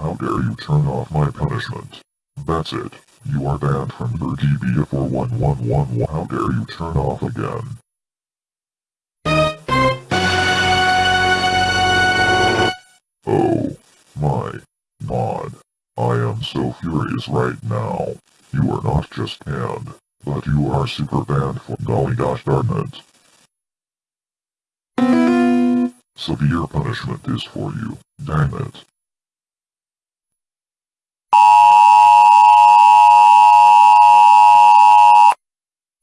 How dare you turn off my punishment. That's it. You are banned from your DB for 1111. How dare you turn off again? Oh, my god. I am so furious right now. You are not just banned, but you are super banned for golly gosh darn it. Severe punishment is for you, dang it.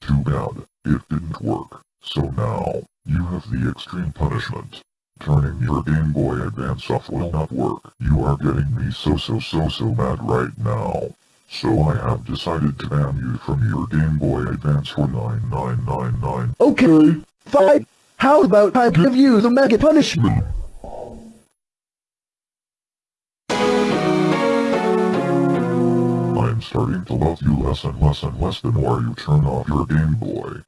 Too bad, it didn't work. So now, you have the extreme punishment. Turning your Game Boy Advance off will not work. You are getting me so so so so mad right now. So I have decided to ban you from your Game Boy Advance for 9999. Okay, fine. How about I give you the mega punishment? I'm starting to love you less and less and less the more you turn off your Game Boy.